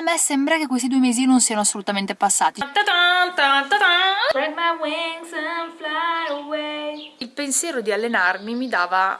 a me sembra che questi due mesi non siano assolutamente passati. Il pensiero di allenarmi mi dava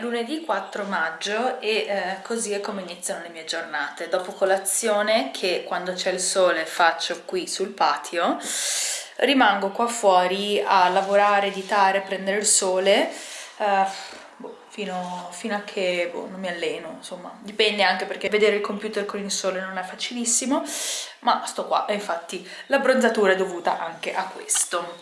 lunedì 4 maggio e eh, così è come iniziano le mie giornate. Dopo colazione, che quando c'è il sole faccio qui sul patio, rimango qua fuori a lavorare, editare, prendere il sole, eh, fino, fino, a che boh, non mi alleno, insomma, dipende anche perché vedere il computer con il sole non è facilissimo, ma sto qua e infatti la bronzatura è dovuta anche a questo.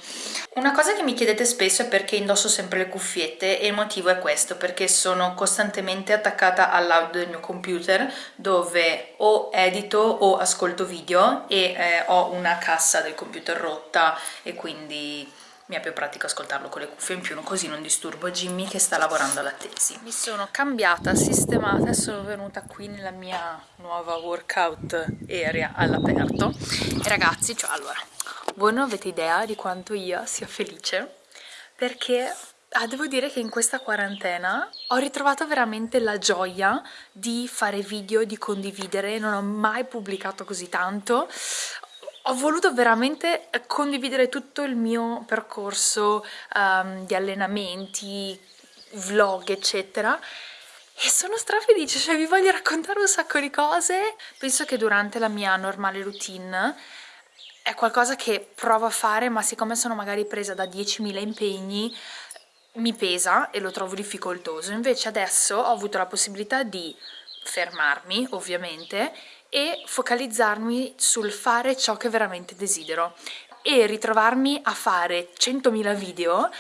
Una cosa che mi chiedete spesso è perché indosso sempre le cuffiette e il motivo è questo, perché sono costantemente attaccata all'audio del mio computer dove o edito o ascolto video e eh, ho una cassa del computer rotta e quindi mi è più pratico ascoltarlo con le cuffie in più, così non disturbo Jimmy che sta lavorando alla tesi. Mi sono cambiata, sistemata e sono venuta qui nella mia nuova workout area all'aperto e ragazzi, cioè allora voi non avete idea di quanto io sia felice perché ah, devo dire che in questa quarantena ho ritrovato veramente la gioia di fare video, di condividere, non ho mai pubblicato così tanto ho voluto veramente condividere tutto il mio percorso um, di allenamenti, vlog eccetera. E sono strafelice, cioè vi voglio raccontare un sacco di cose. Penso che durante la mia normale routine è qualcosa che provo a fare ma siccome sono magari presa da 10.000 impegni mi pesa e lo trovo difficoltoso. Invece adesso ho avuto la possibilità di fermarmi ovviamente e focalizzarmi sul fare ciò che veramente desidero. E ritrovarmi a fare 100.000 video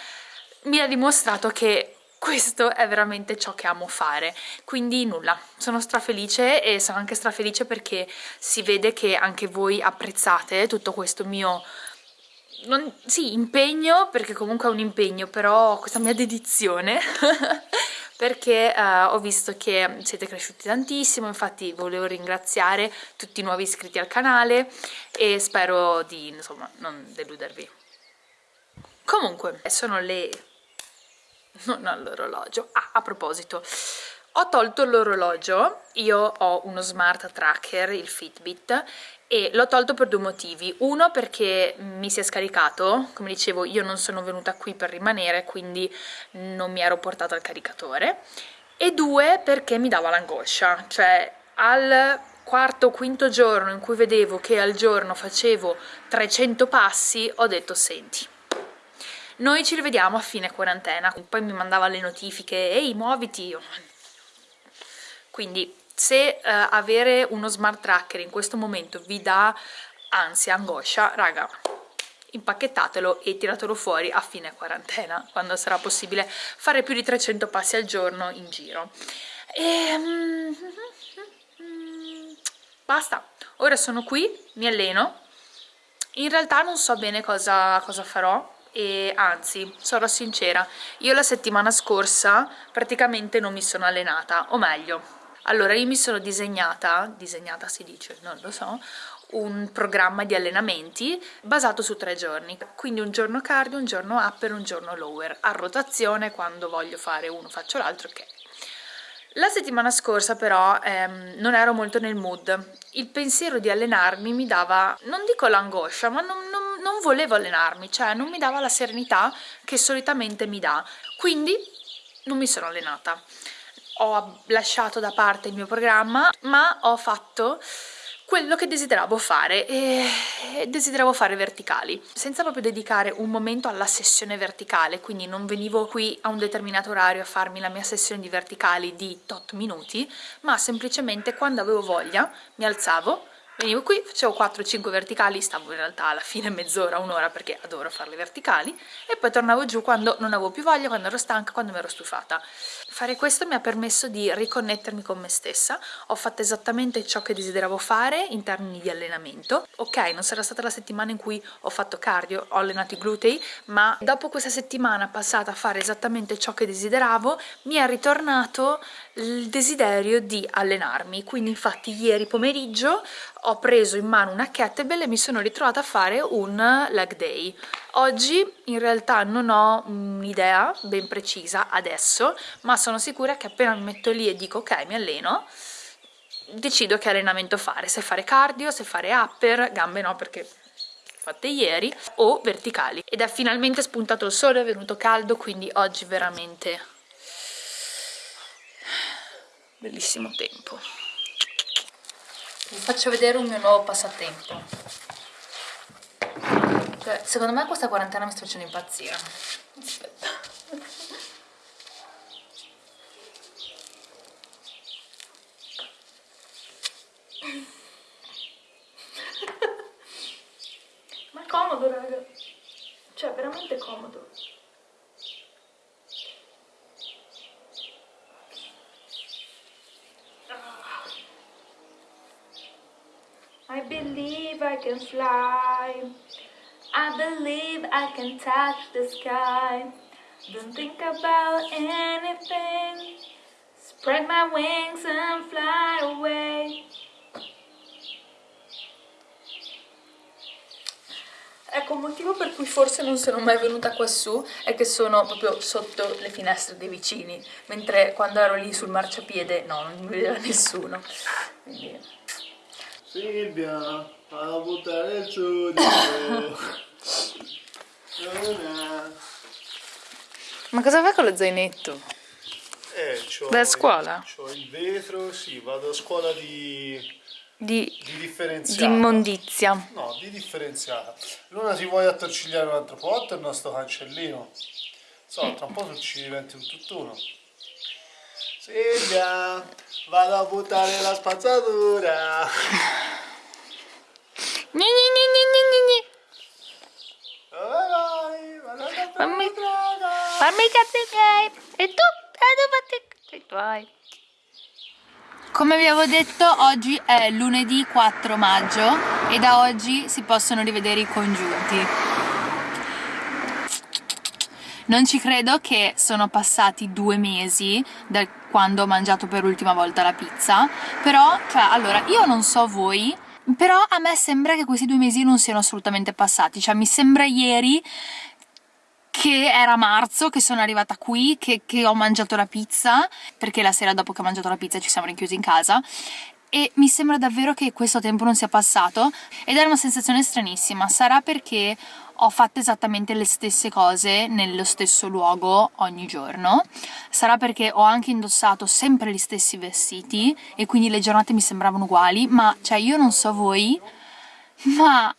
mi ha dimostrato che questo è veramente ciò che amo fare. Quindi nulla, sono strafelice e sono anche strafelice perché si vede che anche voi apprezzate tutto questo mio non, sì, impegno, perché comunque è un impegno, però questa mia dedizione perché uh, ho visto che siete cresciuti tantissimo, infatti volevo ringraziare tutti i nuovi iscritti al canale e spero di insomma non deludervi. Comunque, sono le non all'orologio. Ah, a proposito, ho tolto l'orologio, io ho uno smart tracker, il Fitbit, e l'ho tolto per due motivi. Uno perché mi si è scaricato, come dicevo io non sono venuta qui per rimanere, quindi non mi ero portata al caricatore, e due perché mi dava l'angoscia, cioè al quarto o quinto giorno in cui vedevo che al giorno facevo 300 passi, ho detto senti, noi ci rivediamo a fine quarantena, poi mi mandava le notifiche, ehi muoviti, io quindi se uh, avere uno smart tracker in questo momento vi dà ansia, angoscia, raga, impacchettatelo e tiratelo fuori a fine quarantena, quando sarà possibile fare più di 300 passi al giorno in giro. E... Um, basta, ora sono qui, mi alleno, in realtà non so bene cosa, cosa farò, e anzi, sarò sincera, io la settimana scorsa praticamente non mi sono allenata, o meglio, allora io mi sono disegnata, disegnata si dice, non lo so, un programma di allenamenti basato su tre giorni, quindi un giorno cardio, un giorno upper, un giorno lower, a rotazione quando voglio fare uno faccio l'altro, ok. La settimana scorsa però ehm, non ero molto nel mood, il pensiero di allenarmi mi dava, non dico l'angoscia, ma non, non, non volevo allenarmi, cioè non mi dava la serenità che solitamente mi dà, quindi non mi sono allenata ho lasciato da parte il mio programma ma ho fatto quello che desideravo fare e desideravo fare verticali. Senza proprio dedicare un momento alla sessione verticale quindi non venivo qui a un determinato orario a farmi la mia sessione di verticali di tot minuti ma semplicemente quando avevo voglia mi alzavo venivo qui, facevo 4-5 verticali, stavo in realtà alla fine mezz'ora, un'ora perché adoro farle verticali e poi tornavo giù quando non avevo più voglia, quando ero stanca, quando mi ero stufata. Fare questo mi ha permesso di riconnettermi con me stessa, ho fatto esattamente ciò che desideravo fare in termini di allenamento. Ok, non sarà stata la settimana in cui ho fatto cardio, ho allenato i glutei, ma dopo questa settimana passata a fare esattamente ciò che desideravo, mi è ritornato il desiderio di allenarmi. Quindi infatti ieri pomeriggio ho preso in mano una kettlebell e mi sono ritrovata a fare un leg day. Oggi in realtà non ho un'idea ben precisa adesso, ma sono sicura che appena mi metto lì e dico ok mi alleno, decido che allenamento fare, se fare cardio, se fare upper, gambe no perché fatte ieri, o verticali. Ed è finalmente spuntato il sole, è venuto caldo, quindi oggi veramente bellissimo tempo vi faccio vedere un mio nuovo passatempo. Secondo me questa quarantena mi sta facendo impazzire. Aspetta. Ma è comodo raga. Cioè veramente comodo I believe I can fly. I believe I can touch the sky. Don't think about anything. Spread my wings and fly away. Ecco, un motivo per cui forse non sono mai venuta quassù è che sono proprio sotto le finestre dei vicini, mentre quando ero lì sul marciapiede, no, non mi vedeva nessuno. Quindi... Silvia, a buttare il giudice. Ma cosa fai con lo zainetto? Eh, Vai a scuola? C'ho il vetro, sì, vado a scuola di, Di, di di differenziata. immondizia. No, di differenziata. Luna si vuole attorcigliare un altro po' il nostro cancellino. So, tra un po' ci diventi un tutt'uno. Silvia, vado a buttare la spazzatura. Gni, gni. Dove vai? Vado a comprare Fammi-. Fammi miei! E tu? E tu fatti i tuoi! Come vi avevo detto, oggi è lunedì 4 maggio e da oggi si possono rivedere i congiunti. Non ci credo che sono passati due mesi da quando ho mangiato per l'ultima volta la pizza, però, cioè, allora, io non so voi, però a me sembra che questi due mesi non siano assolutamente passati, cioè mi sembra ieri che era marzo, che sono arrivata qui, che, che ho mangiato la pizza, perché la sera dopo che ho mangiato la pizza ci siamo rinchiusi in casa, e mi sembra davvero che questo tempo non sia passato ed è una sensazione stranissima. Sarà perché ho fatto esattamente le stesse cose nello stesso luogo ogni giorno, sarà perché ho anche indossato sempre gli stessi vestiti e quindi le giornate mi sembravano uguali, ma cioè io non so voi, ma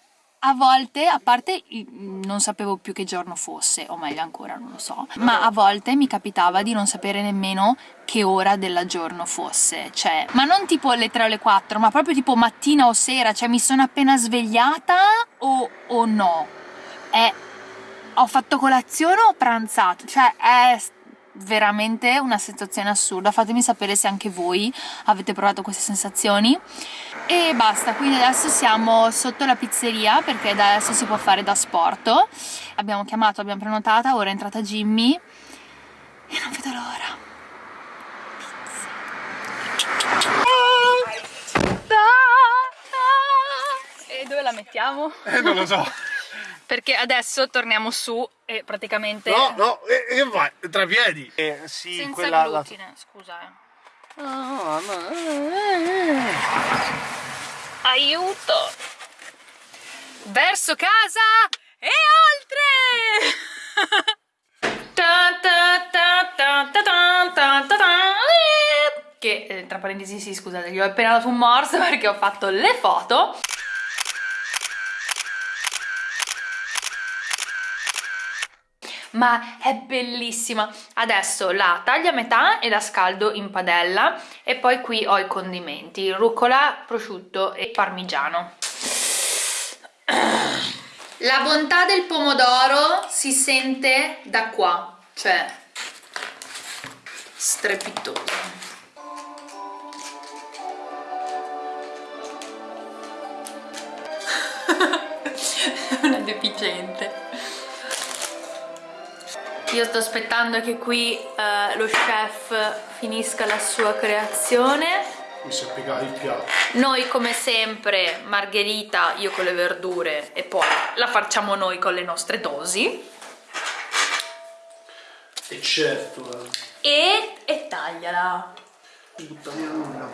a volte, a parte non sapevo più che giorno fosse, o meglio ancora non lo so, ma a volte mi capitava di non sapere nemmeno che ora della giorno fosse, cioè, ma non tipo alle 3 o alle 4, ma proprio tipo mattina o sera, cioè mi sono appena svegliata o, o no? È, ho fatto colazione o ho pranzato? Cioè è veramente una sensazione assurda, fatemi sapere se anche voi avete provato queste sensazioni e basta, quindi adesso siamo sotto la pizzeria perché adesso si può fare da sport. Abbiamo chiamato, abbiamo prenotata, ora è entrata Jimmy e non vedo l'ora. Pizza! E dove la mettiamo? Eh, non lo so. Perché adesso torniamo su e praticamente... No, no, e, e vai, tra piedi. Eh, sì, Senza quella, glutine, la... scusa. Oh, no. Aiuto! Verso casa e oltre! che tra parentesi sì scusate gli ho appena dato un morso perché ho fatto le foto ma è bellissima. Adesso la taglio a metà e la scaldo in padella e poi qui ho i condimenti, rucola, prosciutto e parmigiano. La bontà del pomodoro si sente da qua, cioè strepitoso. Una deficiente. Io sto aspettando che qui uh, lo chef finisca la sua creazione. Mi si è il piatto. Noi come sempre, margherita, io con le verdure e poi la facciamo noi con le nostre dosi. E certo. Eh. E, e tagliala. Buttami nulla.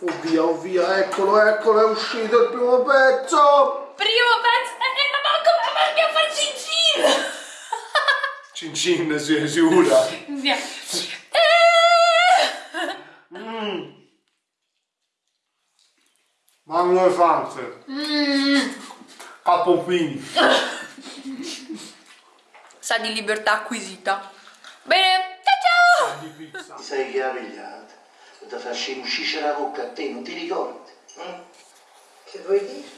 Oh via, oh via, eccolo, eccolo, è uscito il primo pezzo! Primo pezzo! Eh, ma come ma dobbiamo fare cincin! Cin cin, sì, sicura. Sì. Mm. Mamma elefante. Mm. Capofini. Sa di libertà acquisita. Bene, ciao ciao! Di pizza. Ti sai che ha pigliato? Da farci uscire la bocca a te, non ti ricordi? eh? Che vuoi dire?